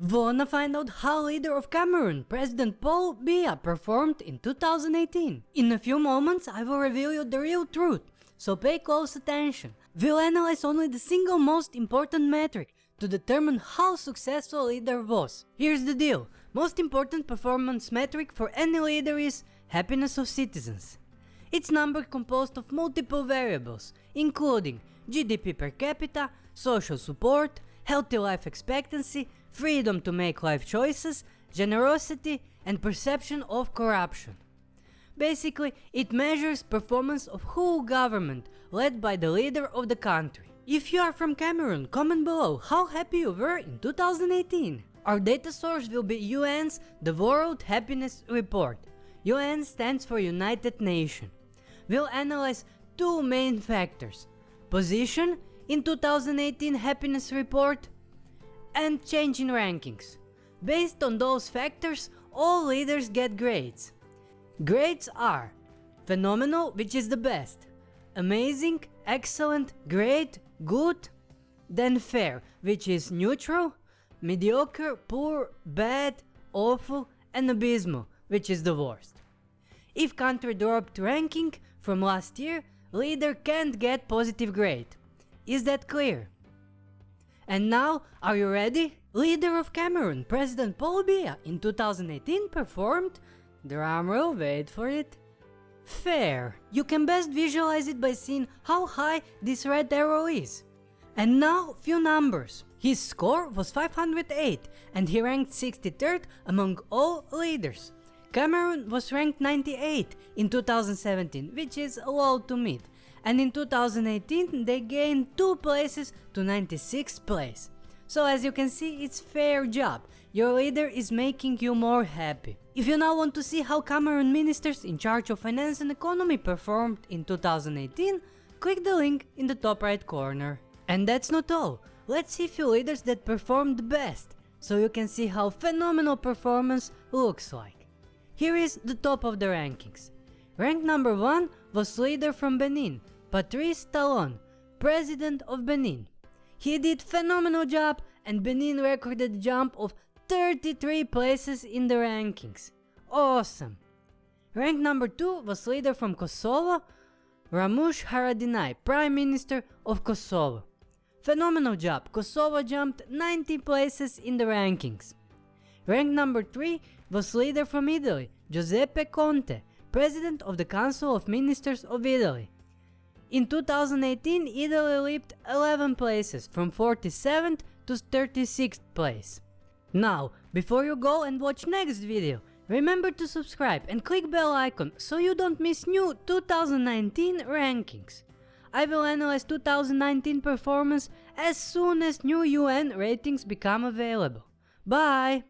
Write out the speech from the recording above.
Wanna find out how leader of Cameroon, President Paul Biya performed in 2018? In a few moments I will reveal you the real truth, so pay close attention. We'll analyze only the single most important metric to determine how successful a leader was. Here's the deal, most important performance metric for any leader is happiness of citizens. It's number composed of multiple variables, including GDP per capita, social support, healthy life expectancy, freedom to make life choices, generosity and perception of corruption. Basically, it measures performance of whole government led by the leader of the country. If you are from Cameroon, comment below how happy you were in 2018. Our data source will be UN's The World Happiness Report. UN stands for United Nations. We'll analyze two main factors, position in 2018 happiness report and change in rankings. Based on those factors, all leaders get grades. Grades are phenomenal, which is the best, amazing, excellent, great, good, then fair, which is neutral, mediocre, poor, bad, awful, and abysmal, which is the worst. If country dropped ranking from last year, leader can't get positive grade. Is that clear? And now, are you ready? Leader of Cameroon, President Paul Biya in 2018 performed, drumroll wait for it, fair. You can best visualize it by seeing how high this red arrow is. And now few numbers. His score was 508 and he ranked 63rd among all leaders. Cameroon was ranked 98 in 2017, which is low to mid, and in 2018 they gained 2 places to 96th place. So as you can see, it's fair job, your leader is making you more happy. If you now want to see how Cameroon ministers in charge of finance and economy performed in 2018, click the link in the top right corner. And that's not all, let's see few leaders that performed best, so you can see how phenomenal performance looks like. Here is the top of the rankings. Rank number 1 was leader from Benin, Patrice Talon, president of Benin. He did phenomenal job and Benin recorded a jump of 33 places in the rankings. Awesome! Rank number 2 was leader from Kosovo, Ramush Haradinaj, Prime Minister of Kosovo. Phenomenal job, Kosovo jumped 90 places in the rankings. Rank number 3 was leader from Italy, Giuseppe Conte, President of the Council of Ministers of Italy. In 2018, Italy leaped 11 places, from 47th to 36th place. Now, before you go and watch next video, remember to subscribe and click bell icon so you don't miss new 2019 rankings. I will analyze 2019 performance as soon as new UN ratings become available. Bye!